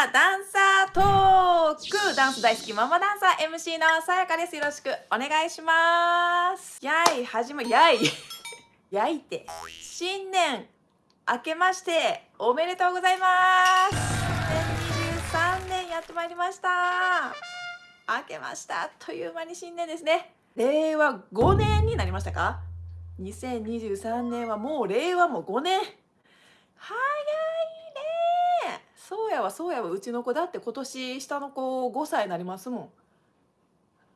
はダンサートーク。ダンス大好きママダンサー MC のさやかです。よろしくお願いします。やい始まやい。やいて。新年明けましておめでとうございます。2023年やってまいりました。明けましたあっという間に新年ですね。令和5年になりましたか？2023年はもう令和も5年。早いそうやわそうやわうちの子だって今年下の子5歳になりますもん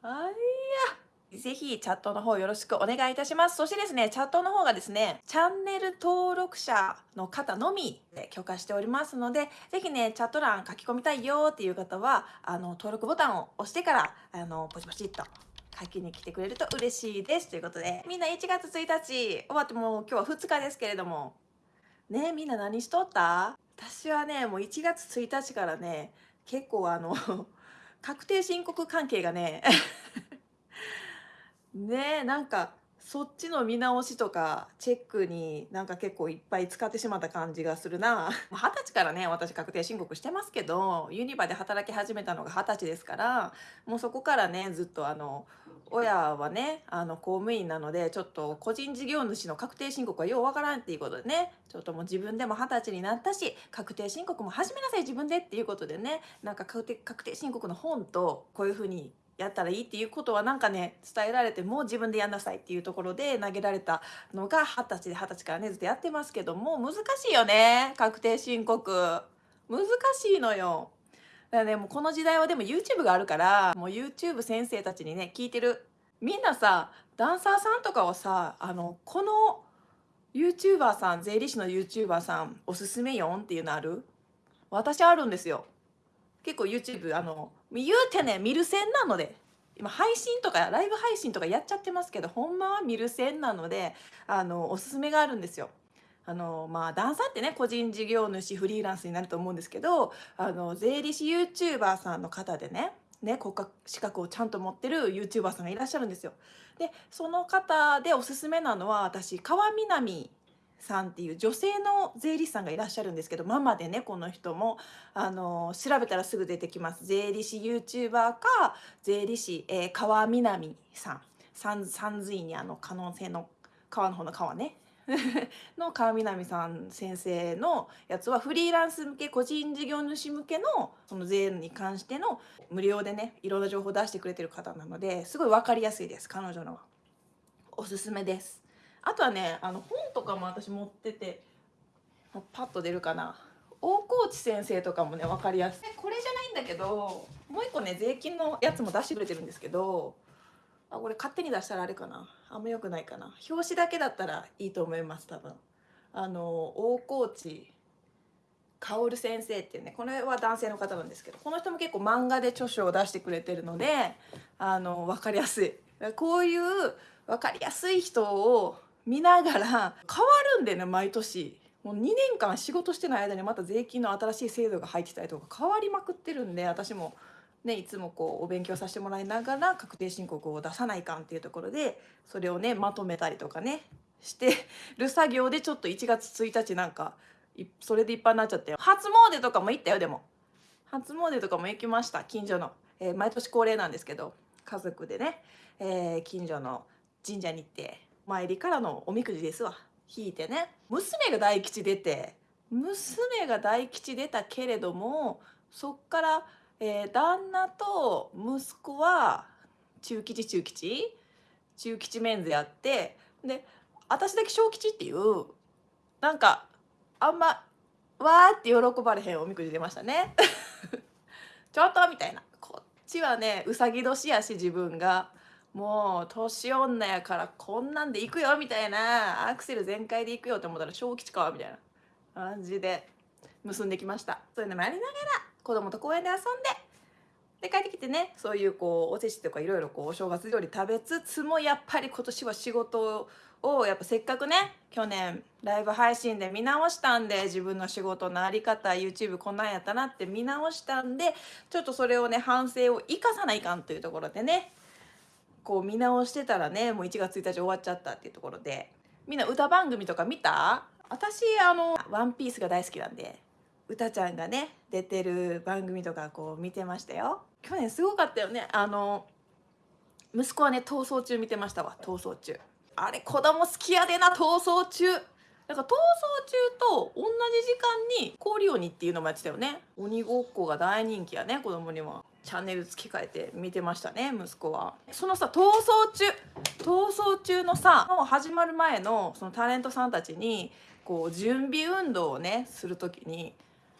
あいやぜひチャットの方よろしくお願いいたします。そしてですねチャットの方がですねチャンネル登録者の方のみで許可しておりますのでぜひねチャット欄書き込みたいよっていう方はあの登録ボタンを押してからあのポチポチっと書きに来てくれると嬉しいです。ということでみんな1月1日終わってもう今日は2日ですけれども。ねみんな何しとった？私はねもう1月1日からね結構あの 確定申告関係がね ねなんかそっちの見直しとかチェックになんか結構いっぱい使ってしまった感じがするな。二十歳からね私確定申告してますけどユニバで働き始めたのが二十歳ですからもうそこからねずっとあの親はねあの公務員なのでちょっと個人事業主の確定申告はようわからんっていうことでねちょっともう自分でも二十歳になったし確定申告も始めなさい自分でっていうことでねなんか確定確定申告の本とこういうふうにやったらいいっていうことはなんかね伝えられても自分でやんなさいっていうところで投げられたのが二十歳で二十歳からねずっとやってますけども難しいよね確定申告。難しいのよ。だからねもこの時代はでも YouTube があるからもう YouTube 先生たちにね聞いてる。みんなさダンサーさんとかはさあのこの YouTuber さん税理士の YouTuber さんおすすめよんっていうのある？私あるんですよ。結構 YouTube あの言うてね見る線なので。今配信とかライブ配信とかやっちゃってますけどほんまは見る線なのであのおすすめがあるんですよ。あのまあダンサーってね個人事業主フリーランスになると思うんですけどあの税理士 YouTuber さんの方でねね国家資格をちゃんと持ってる YouTuber さんがいらっしゃるんですよ。でその方でおすすめなのは私川南さんっていう女性の税理士さんがいらっしゃるんですけどママでねこの人もあの調べたらすぐ出てきます。税理士 YouTuber か税理士、えー、川南さん。三三髄にあの可能性の川の方の川ね。の川南さん先生のやつはフリーランス向け個人事業主向けのその税に関しての無料でねいろんな情報を出してくれてる方なのですごい分かりやすいです彼女のは。おすすめです。あとはねあの本とかも私持っててもうパッと出るかな。大河内先生とかもね分かりやすい。これじゃないんだけどもう一個ね税金のやつも出してくれてるんですけどあこれ勝手に出したらあれかな。あんま良くないかな。表紙だけだったらいいと思います多分。あの大河内薫先生っていうねこれは男性の方なんですけどこの人も結構漫画で著書を出してくれてるのであの分かりやすい。こういう分かりやすい人を見ながら変わるんでね毎年。もう2年間仕事してない間にまた税金の新しい制度が入ってたりとか変わりまくってるんで私もねいつもこうお勉強させてもらいながら確定申告を出さないかんっていうところでそれをねまとめたりとかねしてる作業でちょっと1月1日なんかそれでいっぱいになっちゃって初詣とかも行ったよでも。初詣とかも行きました近所の、えー、毎年恒例なんですけど家族でね、えー、近所の神社に行って参りからのおみくじですわ。引いてね。娘が大吉出て娘が大吉出たけれどもそっから、えー、旦那と息子は中吉中吉？中吉メンズやって。で私だけ小吉っていうなんかあんまわーって喜ばれへんおみくじ出ましたね。ちょっとみたいな。こっちはねうさぎ年やし自分が。もう年女やからこんなんで行くよみたいな。アクセル全開で行くよって思ったら小吉かみたいな感じで結んできました。そういうのもやりながら。子供と公園で遊んでで帰ってきてねそういうこうおせちとかいろいろこうお正月料理食べつつもやっぱり今年は仕事をやっぱせっかくね去年ライブ配信で見直したんで自分の仕事の在り方 YouTube こんなんやったなって見直したんでちょっとそれをね反省を生かさないかんというところでねこう見直してたらねもう1月1日終わっちゃったっていうところでみんな歌番組とか見た？私あの「ワンピースが大好きなんで「うたちゃんがね出てる番組とかこう見てましたよ。去年すごかったよね。あの息子はね逃走中見てましたわ逃走中。あれ子供好きやでな逃走中。なんか逃走中と同じ時間に氷鬼っていうのもやってたよね。鬼ごっこが大人気やね子供には。チャンネル付け替えて見てましたね息子は。そのさ逃走中。逃走中のさもう始まる前のそのタレントさんたちにこう準備運動をねする時に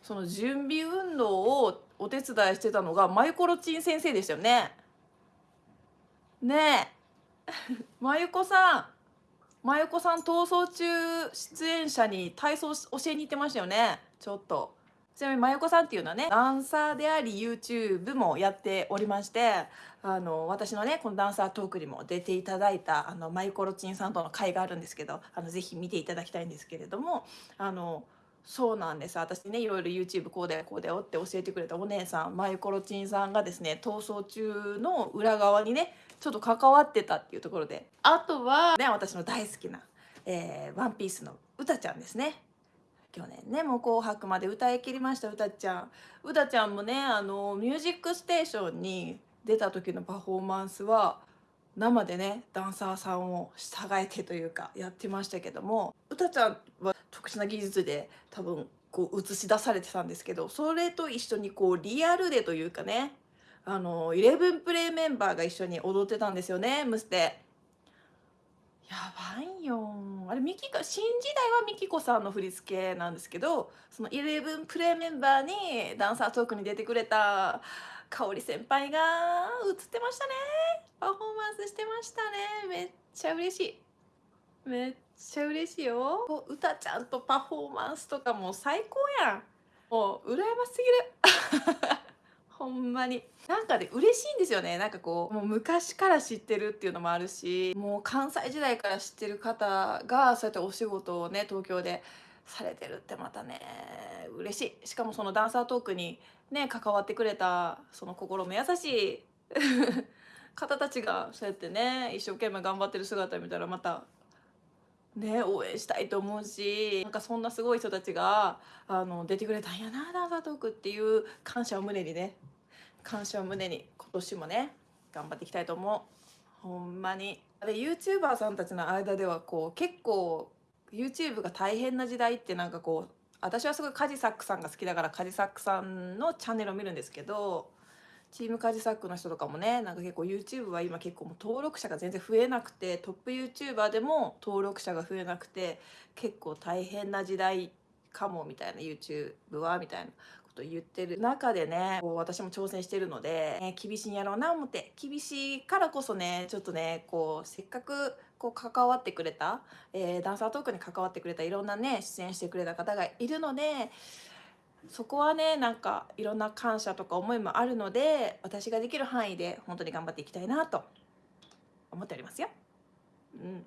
その準備運動をお手伝いしてたのがマユコロチン先生でしたよね。ねえ。まゆこさん。まゆこさん逃走中出演者に体操教えに行ってましたよね。ちょっと。ちなみにまゆこさんっていうのはねダンサーであり YouTube もやっておりましてあの私のねこのダンサートークにも出ていただいたあのマイコロチンさんとの会があるんですけどあのぜひ見ていただきたいんですけれどもあのそうなんです。私ねいろいろ YouTube こうだよこうだよって教えてくれたお姉さんマイコロチンさんがですね逃走中の裏側にねちょっと関わってたっていうところで。あとはね私の大好きな、えー、ワンピースのうたちゃんですね。去年ねもう「紅白」まで歌い切りましたうたちゃん。うたちゃんもねあの「ミュージックステーション」に出た時のパフォーマンスは生でねダンサーさんを従えてというかやってましたけどもうたちゃんは特殊な技術で多分こう映し出されてたんですけどそれと一緒にこうリアルでというかねあのイレブンプレイメンバーが一緒に踊ってたんですよねムステ。やばいよ。あれミキコ新時代はミキコさんの振り付けなんですけどそのイレブンプレイメンバーにダンサートークに出てくれた香織先輩が映ってましたね。パフォーマンスしてましたね。めっちゃ嬉しい。めっちゃ嬉しいよ。歌ちゃんとパフォーマンスとかも最高やん。もう羨ましすぎる。ほんまに。なんかで嬉しいんですよね。なんかこうもう昔から知ってるっていうのもあるしもう関西時代から知ってる方がそうやってお仕事をね東京でされてるってまたね嬉しい。しかもそのダンサートークにね関わってくれたその心も優しい 方たちがそうやってね一生懸命頑張ってる姿見たらまたね応援したいと思うしなんかそんなすごい人たちがあの出てくれたんやなダンサートークっていう感謝を胸にね。感謝を胸に今年もね頑張っていきたいと思う。ほんまに。で YouTuber さんたちの間ではこう結構 YouTube が大変な時代ってなんかこう私はすごいカジサックさんが好きだからカジサックさんのチャンネルを見るんですけどチームカジサックの人とかもねなんか結構 YouTube は今結構もう登録者が全然増えなくてトップ YouTuber でも登録者が増えなくて結構大変な時代かもみたいな YouTube はみたいなこと言ってる。中でねこう私も挑戦してるので、ね、厳しいんやろうな思って厳しいからこそねちょっとねこうせっかくこう関わってくれた、えー、ダンサートークに関わってくれたいろんなね出演してくれた方がいるのでそこはねなんかいろんな感謝とか思いもあるので私ができる範囲で本当に頑張っていきたいなと思っておりますよ。うん、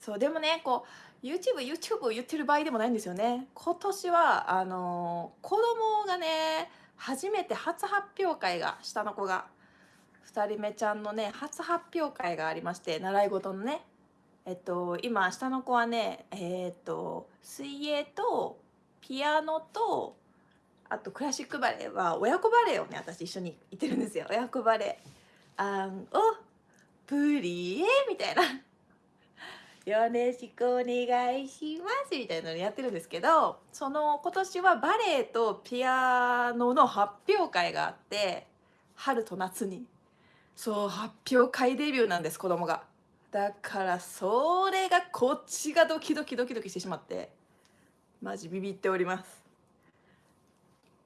そうでもねこう YouTubeYouTube を言ってる場合でもないんですよね。今年はあのー、子供がね初めて初発表会が下の子が2人目ちゃんのね初発表会がありまして習い事のねえっと今下の子はねえー、っと水泳とピアノとあとクラシックバレエは親子バレエをね私一緒に行ってるんですよ。親子バレエあんおプリエみたいな。よろしくお願いしますみたいなのやってるんですけどその今年はバレエとピアノの発表会があって春と夏に。そう発表会デビューなんです子供が。だからそれがこっちがドキドキドキドキしてしまってマジビビっております。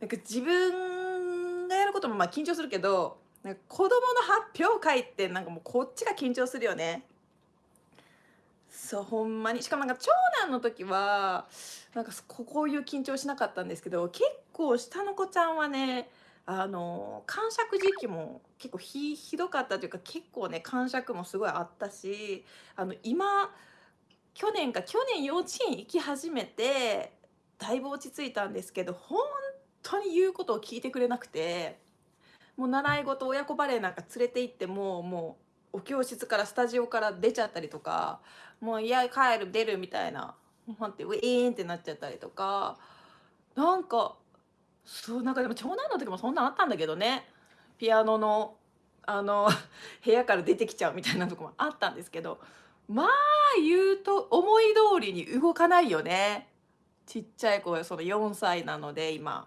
なんか自分がやることもまあ緊張するけどなんか子供の発表会ってなんかもうこっちが緊張するよね。そうほんまにしかもなんか長男の時はなんかこういう緊張しなかったんですけど結構下の子ちゃんはねあの感触時期も結構ひひどかったというか結構ね感触もすごいあったしあの今去年か去年幼稚園行き始めてだいぶ落ち着いたんですけど本当に言うことを聞いてくれなくてもう習い事親子バレエなんか連れて行ってももうお教室からスタジオから出ちゃったりとかもういや帰る出るみたいな待ってウィーンってなっちゃったりとかなんかそう、なんかでも長男の時もそんなんあったんだけどね。ピアノの、あの、部屋から出てきちゃうみたいなとこもあったんですけど、まあ、言うと思い通りに動かないよね。ちっちゃい子がその4歳なので今。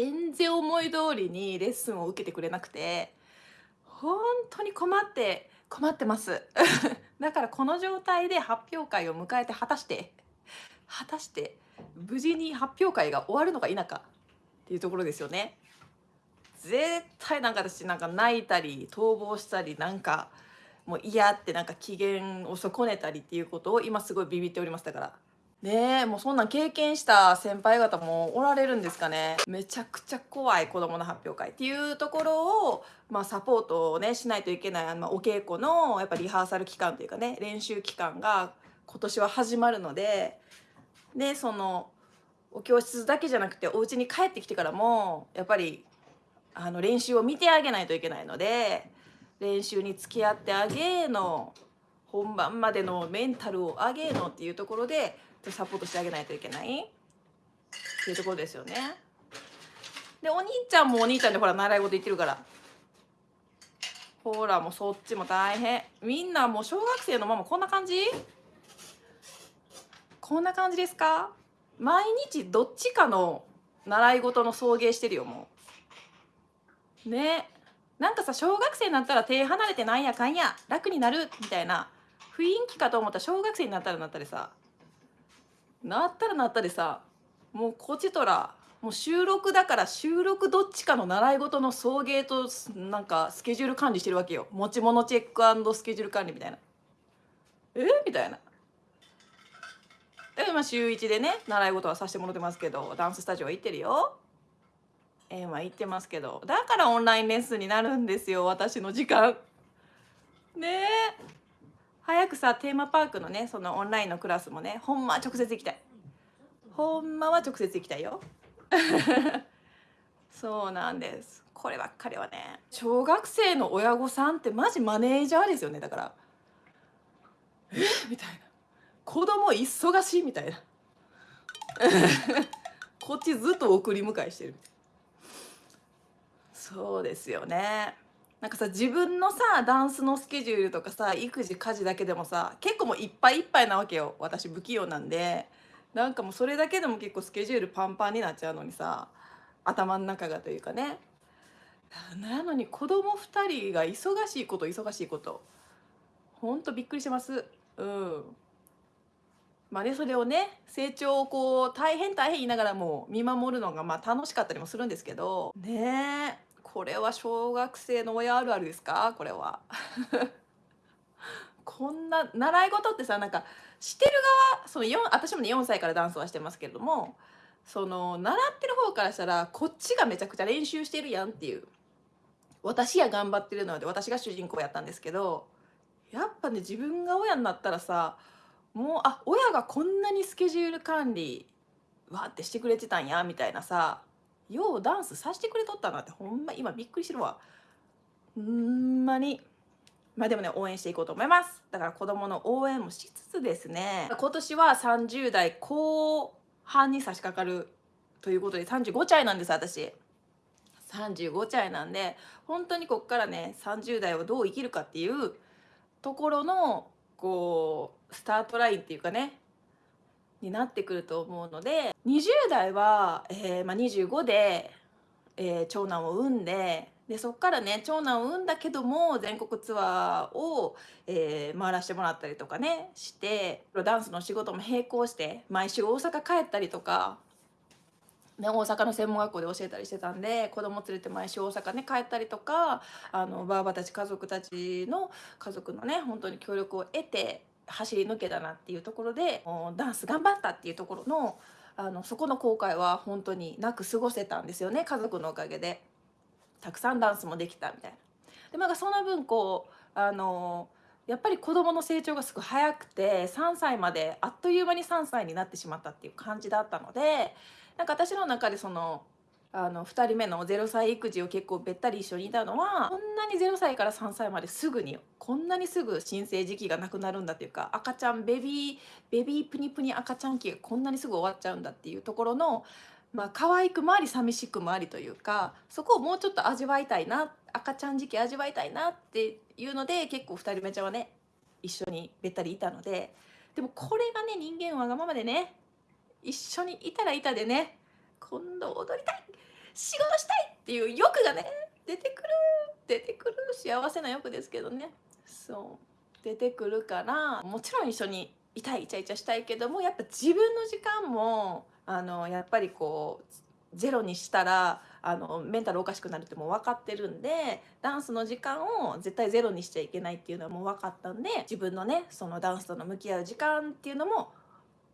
全然思い通りにレッスンを受けてくれなくて、本当に困って困ってます。だからこの状態で発表会を迎えて果たして果たして無事に発表会が終わるのか否かっていうところですよね。絶対なんか私なんか泣いたり逃亡したりなんかもう嫌ってなんか機嫌を損ねたりっていうことを今すごいビビっておりましたから。ねえもうそんなん経験した先輩方もおられるんですかね。めちゃくちゃ怖い子どもの発表会っていうところを、まあ、サポートをねしないといけない、まあ、お稽古のやっぱリハーサル期間というかね練習期間が今年は始まるのででそのお教室だけじゃなくてお家に帰ってきてからもやっぱりあの練習を見てあげないといけないので練習に付き合ってあげの本番までのメンタルを上げのっていうところでサポートしてあげないといけない。っていうところですよね。でお兄ちゃんもお兄ちゃんでほら習い事言ってるから。ほらもうそっちも大変。みんなもう小学生のママこんな感じ？こんな感じですか？毎日どっちかの習い事の送迎してるよもう。ね。なんかさ小学生になったら手離れてなんやかんや楽になるみたいな雰囲気かと思ったら小学生になったらなったりさ。なったらなったでさもうこちとらもう収録だから収録どっちかの習い事の送迎となんかスケジュール管理してるわけよ。持ち物チェックスケジュール管理みたいな。え？みたいな。で今週1でね習い事はさせてもらってますけどダンススタジオは行ってるよ。えー、まあ行ってますけどだからオンラインレッスンになるんですよ私の時間。ねえ。早くさテーマパークのねそのオンラインのクラスもねほんまは直接行きたい。ほんまは直接行きたいよ。そうなんです。こればっかりはね。小学生の親御さんってマジマネージャーですよね。だから。え？みたいな。子供忙しいみたいな。こっちずっと送り迎えしてる。そうですよね。なんかさ自分のさダンスのスケジュールとかさ育児家事だけでもさ結構もういっぱいいっぱいなわけよ。私不器用なんで。なんかもうそれだけでも結構スケジュールパンパンになっちゃうのにさ頭の中がというかね。なのに子供2人が忙しいこと忙しいこと。ほんとびっくりします。うん。まあねそれをね成長をこう大変大変言いながらも見守るのがまあ楽しかったりもするんですけど。ね。えこれは小学生の親あるあるですか？これは。こんな習い事ってさなんかしてる側その4私もね4歳からダンスはしてますけれどもその習ってる方からしたらこっちがめちゃくちゃ練習してるやんっていう。私や頑張ってるので私が主人公やったんですけどやっぱね自分が親になったらさもうあ親がこんなにスケジュール管理わってしてくれてたんやみたいなさようダンスさせてくれとったなってほんま今びっくりしてるわ。ほんまに。まあでもね応援していこうと思います。だから子供の応援もしつつですね。今年は30代後半に差し掛かるということで35歳なんです私。35歳なんで本当にこっからね30代をどう生きるかっていうところのこうスタートラインっていうかねになってくると思うので20代は、えーまあ、25で、えー、長男を産んででそっからね長男を産んだけども全国ツアーを、えー、回らせてもらったりとかねしてダンスの仕事も並行して毎週大阪帰ったりとか、ね、大阪の専門学校で教えたりしてたんで子供連れて毎週大阪ね帰ったりとかあのばあばたち家族たちの家族のね本当に協力を得て走り抜けたなっていうところでダンス頑張ったっていうところのあのそこの後悔は本当になく過ごせたんですよね家族のおかげでたくさんダンスもできたみたいな。でまあその分こうあのやっぱり子どもの成長がすごい早くて3歳まであっという間に3歳になってしまったっていう感じだったのでなんか私の中でそのあの2人目の0歳育児を結構べったり一緒にいたのはこんなに0歳から3歳まですぐにこんなにすぐ新生時期がなくなるんだっていうか赤ちゃんベビーベビープニプニ赤ちゃん期がこんなにすぐ終わっちゃうんだっていうところのまあ可愛くもあり寂しくもありというかそこをもうちょっと味わいたいな赤ちゃん時期味わいたいなっていうので結構2人目ちゃんはね一緒にべったりいたのででもこれがね人間わがままでね一緒にいたらいたでね今度踊りたい仕事したいっていう欲がね出てくる出てくる幸せな欲ですけどね。そう。出てくるからもちろん一緒にいたいイチャイチャしたいけどもやっぱ自分の時間もあのやっぱりこうゼロにしたらあのメンタルおかしくなるってもう分かってるんでダンスの時間を絶対ゼロにしちゃいけないっていうのはもう分かったんで自分のねそのダンスとの向き合う時間っていうのも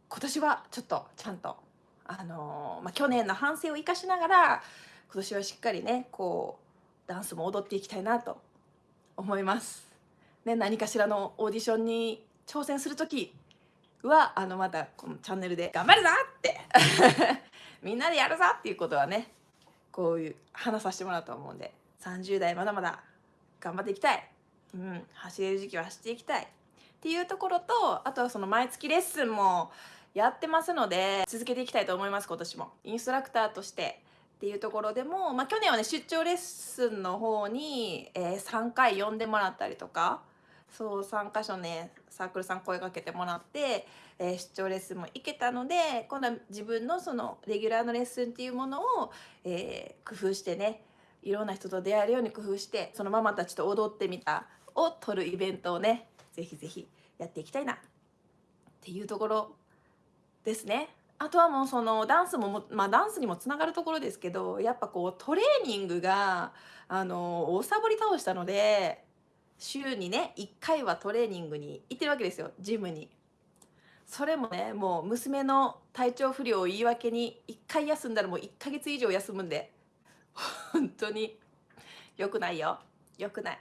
今年はちょっとちゃんとあのまあ、去年の反省を生かしながら今年はしっかりねこうダンスも踊っていきたいなと思います。ね、何かしらのオーディションに挑戦する時はあのまたこのチャンネルで「頑張るぞ!」って みんなでやるぞっていうことはねこういう話させてもらうと思うんで30代まだまだ頑張っていきたい、うん、走れる時期は走っていきたいっていうところとあとはその毎月レッスンもやってますので続けていきたいと思います今年も。インストラクターとしてっていうところでも、まあ、去年はね出張レッスンの方に、えー、3回呼んでもらったりとかそう3箇所ねサークルさん声かけてもらって、えー、出張レッスンも行けたので今度は自分のそのレギュラーのレッスンっていうものを、えー、工夫してねいろんな人と出会えるように工夫してそのママたちと踊ってみたを撮るイベントをねぜひぜひやっていきたいな。っていうところですね。あとはもうそのダンスもまあダンスにもつながるところですけどやっぱこうトレーニングがあの大サボり倒したので週にね1回はトレーニングに行ってるわけですよ。ジムに。それもねもう娘の体調不良を言い訳に1回休んだらもう1ヶ月以上休むんで。本当に。良くないよ。良くない。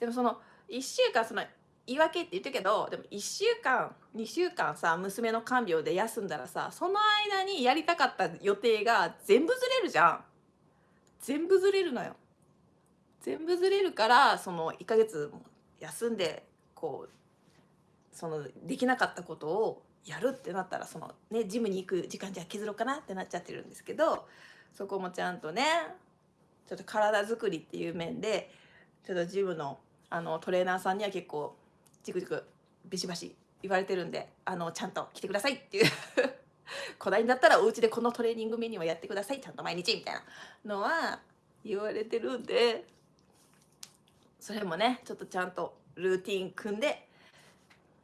でもその1週間その言い訳って言ってるけどでも1週間2週間さ娘の看病で休んだらさその間にやりたかった予定が全部ずれるじゃん。全部ずれるのよ。全部ずれるからその1ヶ月休んでこうそのできなかったことをやるってなったらそのねジムに行く時間じゃ削ろうかなってなっちゃってるんですけどそこもちゃんとねちょっと体作りっていう面でちょっとジムのあのトレーナーさんには結構チクチクビシバシ言われてるんであのちゃんと来てくださいっていう。古代だったらお家でこのトレーニングメニューはやってください。ちゃんと毎日みたいなのは言われてるんで。それもねちょっとちゃんとルーティン組んで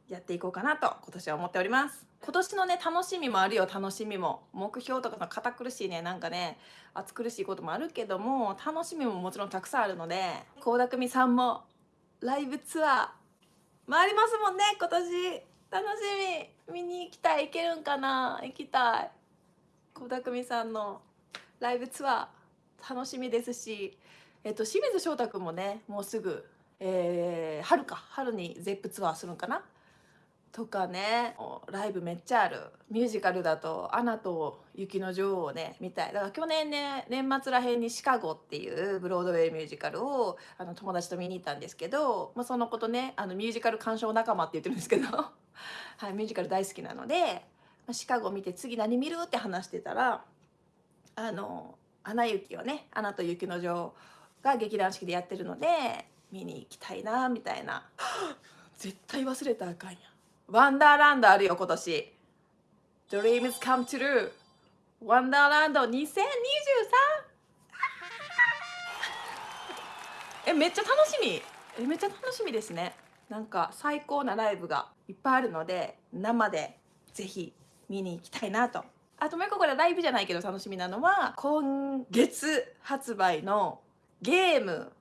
やっていこうかなと今年は思っております。今年のね楽しみもあるよ。楽しみも。目標とかの堅苦しいねなんかね暑苦しいこともあるけども楽しみももちろんたくさんあるので倖田來未さんもライブツアー回りますもんね今年。楽しみ。見に行きたい。行けるんかな。行きたい。小田久美さんのライブツアー。楽しみですし。えっと清水翔太君もねもうすぐ、えー、春か。春に ZEP ツアーするんかな。とかね。ライブめっちゃある。ミュージカルだと「アナと雪の女王」をね見たい。だから去年ね年末らへんに「シカゴ」っていうブロードウェイミュージカルをあの友達と見に行ったんですけど、まあ、そのことねあのミュージカル鑑賞仲間って言ってるんですけど、はい、ミュージカル大好きなので「まあ、シカゴ」見て次何見るって話してたらあの「アナ雪」をね「アナと雪の女王」が劇団四季でやってるので見に行きたいなみたいな。絶対忘れたらあかんやん。ワンダーランドあるよ今年。Dreams come true ワンダーランド2023えめっちゃ楽しみ。えめっちゃ楽しみですね。なんか最高なライブがいっぱいあるので生でぜひ見に行きたいなと。あともう一個これライブじゃないけど楽しみなのは今月発売のゲーム。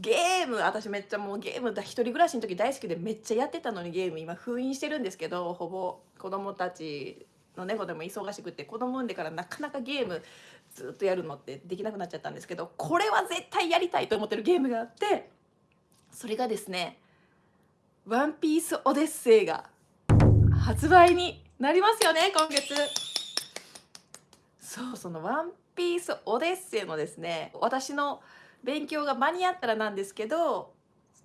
ゲーム私めっちゃもうゲームだ一人暮らしの時大好きでめっちゃやってたのにゲーム今封印してるんですけどほぼ。子供たちの猫でも忙しくて子供産んでからなかなかゲームずっとやるのってできなくなっちゃったんですけどこれは絶対やりたいと思ってるゲームがあってそれがですね「ワンピースオデッセイ」が発売になりますよね今月。そうその「ワンピースオデッセイ」のですね私の勉強が間に合ったらなんですけど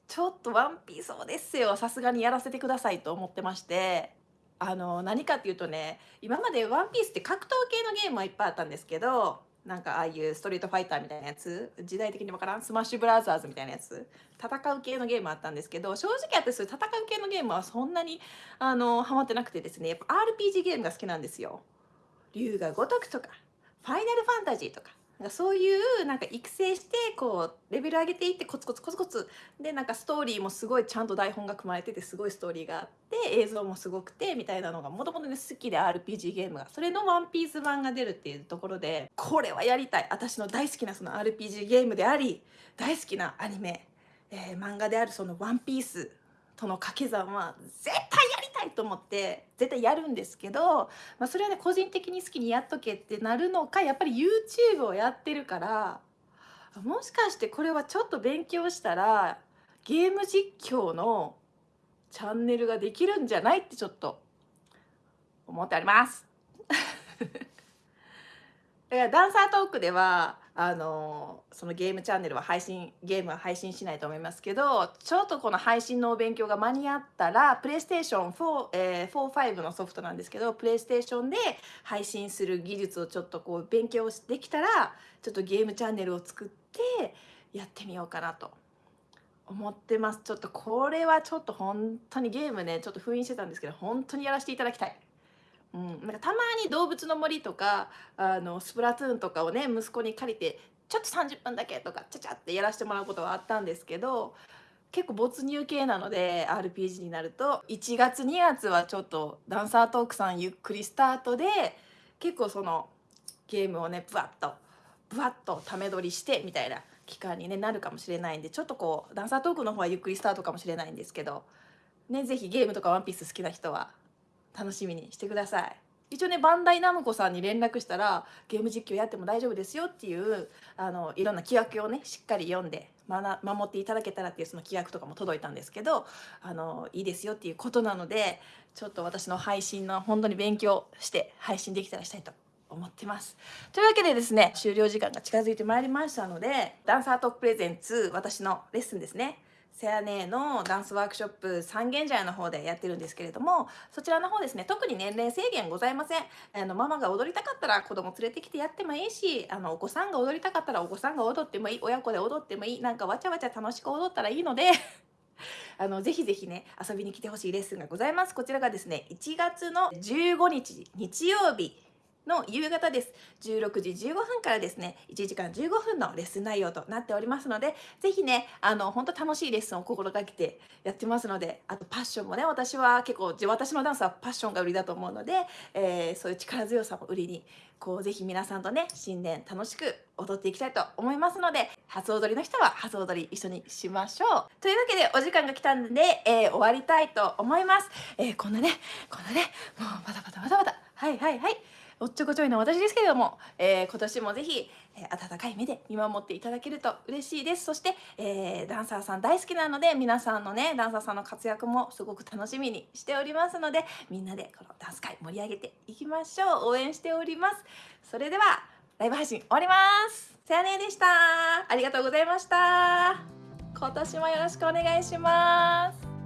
ちょっと「ワンピースオデッセイ」はさすがにやらせてくださいと思ってましてあの何かっていうとね今まで「ワンピースって格闘系のゲームはいっぱいあったんですけどなんかああいうストリートファイターみたいなやつ時代的にわからんスマッシュブラザーズみたいなやつ戦う系のゲームあったんですけど正直私そういう戦う系のゲームはそんなにあのハマってなくてですねやっぱ RPG ゲームが好きなんですよ。龍が如くとかファイナルファンタジーとかかそういうなんか育成してこうレベル上げていってコツコツコツコツでなんかストーリーもすごいちゃんと台本が組まれててすごいストーリーがあって映像もすごくてみたいなのがもともとね好きで RPG ゲームがそれの「ワンピース版が出るっていうところでこれはやりたい。私の大好きなその RPG ゲームであり大好きなアニメ、えー、漫画であるその「ワンピースとの掛け算は絶対ないと思って絶対やるんですけど、まあ、それはね個人的に好きにやっとけってなるのかやっぱり YouTube をやってるからもしかしてこれはちょっと勉強したらゲーム実況のチャンネルができるんじゃないってちょっと思っております。だからダンサートークではあのそのゲームチャンネルは配信ゲームは配信しないと思いますけどちょっとこの配信のお勉強が間に合ったらプレイステーション4、えー、45のソフトなんですけどプレイステーションで配信する技術をちょっとこう勉強できたらちょっとゲームチャンネルを作ってやってみようかなと思ってますちょっとこれはちょっと本当にゲームねちょっと封印してたんですけど本当にやらせていただきたい。うん、なんかたまに動物の森とかあのスプラトゥーンとかをね息子に借りてちょっと30分だけとかちゃちゃってやらせてもらうことはあったんですけど結構没入系なので RPG になると1月2月はちょっとダンサートークさんゆっくりスタートで結構そのゲームをねブワッとブワッとため撮りしてみたいな期間に、ね、なるかもしれないんでちょっとこうダンサートークの方はゆっくりスタートかもしれないんですけどね是非ゲームとかワンピース好きな人は楽しみにしてください。一応ねバンダイナムコさんに連絡したらゲーム実況やっても大丈夫ですよっていうあのいろんな規約をねしっかり読んで守っていただけたらっていうその規約とかも届いたんですけどあのいいですよっていうことなのでちょっと私の配信の本当に勉強して配信できたらしたいと思ってます。というわけでですね終了時間が近づいてまいりましたのでダンサートークプレゼンツ私のレッスンですねセアネのダンスワークショップ三軒茶屋の方でやってるんですけれどもそちらの方ですね特に年齢制限ございません。あのママが踊りたかったら子供連れてきてやってもいいしあのお子さんが踊りたかったらお子さんが踊ってもいい親子で踊ってもいいなんかわちゃわちゃ楽しく踊ったらいいので あのぜひぜひね遊びに来てほしいレッスンがございます。こちらがですね1月の15日日曜日。の夕方です。16時15分からですね1時間15分のレッスン内容となっておりますので是非ねあの本当楽しいレッスンを心がけてやってますのであとパッションもね私は結構私のダンスはパッションが売りだと思うので、えー、そういう力強さも売りにこうぜひ皆さんとね新年楽しく踊っていきたいと思いますので初踊りの人は初踊り一緒にしましょう。というわけでお時間が来たんで、えー、終わりたいと思います、えー、こんなねこんなねもうバタバタバタバタ。はいはいはい。おっちょこちょいの私ですけれども、えー、今年もぜひ、えー、温かい目で見守っていただけると嬉しいです。そして、えー、ダンサーさん大好きなので皆さんのねダンサーさんの活躍もすごく楽しみにしておりますのでみんなでこのダンス界盛り上げていきましょう。応援しております。それではライブ配信終わります。さやねでした。ありがとうございました。今年もよろしくお願いします。